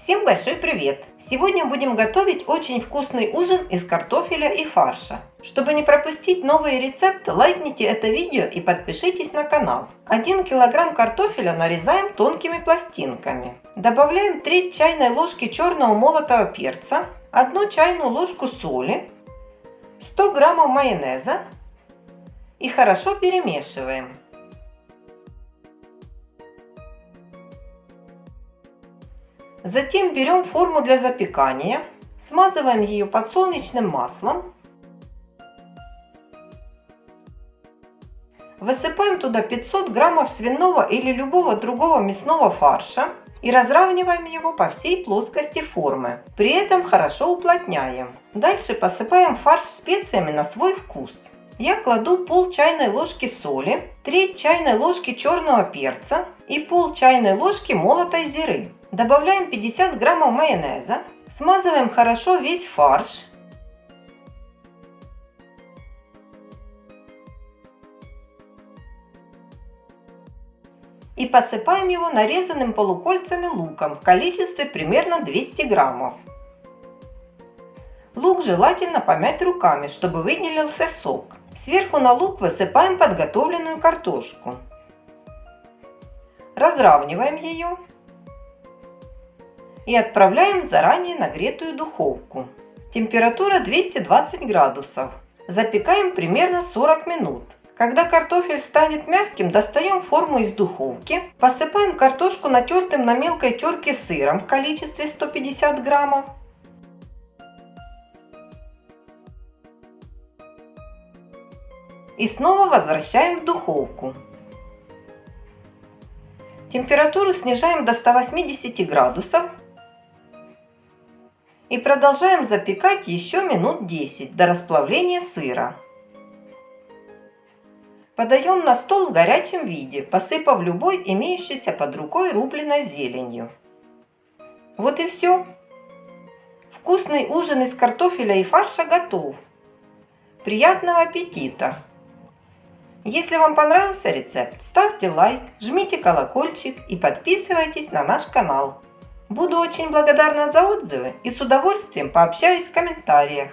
Всем большой привет! Сегодня будем готовить очень вкусный ужин из картофеля и фарша. Чтобы не пропустить новые рецепты, лайкните это видео и подпишитесь на канал. 1 килограмм картофеля нарезаем тонкими пластинками. Добавляем 3 чайной ложки черного молотого перца, 1 чайную ложку соли, 100 граммов майонеза и хорошо перемешиваем. Затем берем форму для запекания, смазываем ее подсолнечным маслом. Высыпаем туда 500 граммов свиного или любого другого мясного фарша и разравниваем его по всей плоскости формы. При этом хорошо уплотняем. Дальше посыпаем фарш специями на свой вкус. Я кладу пол чайной ложки соли, треть чайной ложки черного перца и пол чайной ложки молотой зиры. Добавляем 50 граммов майонеза. Смазываем хорошо весь фарш. И посыпаем его нарезанным полукольцами луком в количестве примерно 200 граммов. Лук желательно помять руками, чтобы выделился сок. Сверху на лук высыпаем подготовленную картошку. Разравниваем ее и отправляем в заранее нагретую духовку. Температура 220 градусов. Запекаем примерно 40 минут. Когда картофель станет мягким, достаем форму из духовки, посыпаем картошку натертым на мелкой терке сыром в количестве 150 граммов. И снова возвращаем в духовку. Температуру снижаем до 180 градусов и продолжаем запекать еще минут 10 до расплавления сыра. Подаем на стол в горячем виде, посыпав любой имеющейся под рукой рубленой зеленью. Вот и все. Вкусный ужин из картофеля и фарша готов. Приятного аппетита! Если вам понравился рецепт, ставьте лайк, жмите колокольчик и подписывайтесь на наш канал. Буду очень благодарна за отзывы и с удовольствием пообщаюсь в комментариях.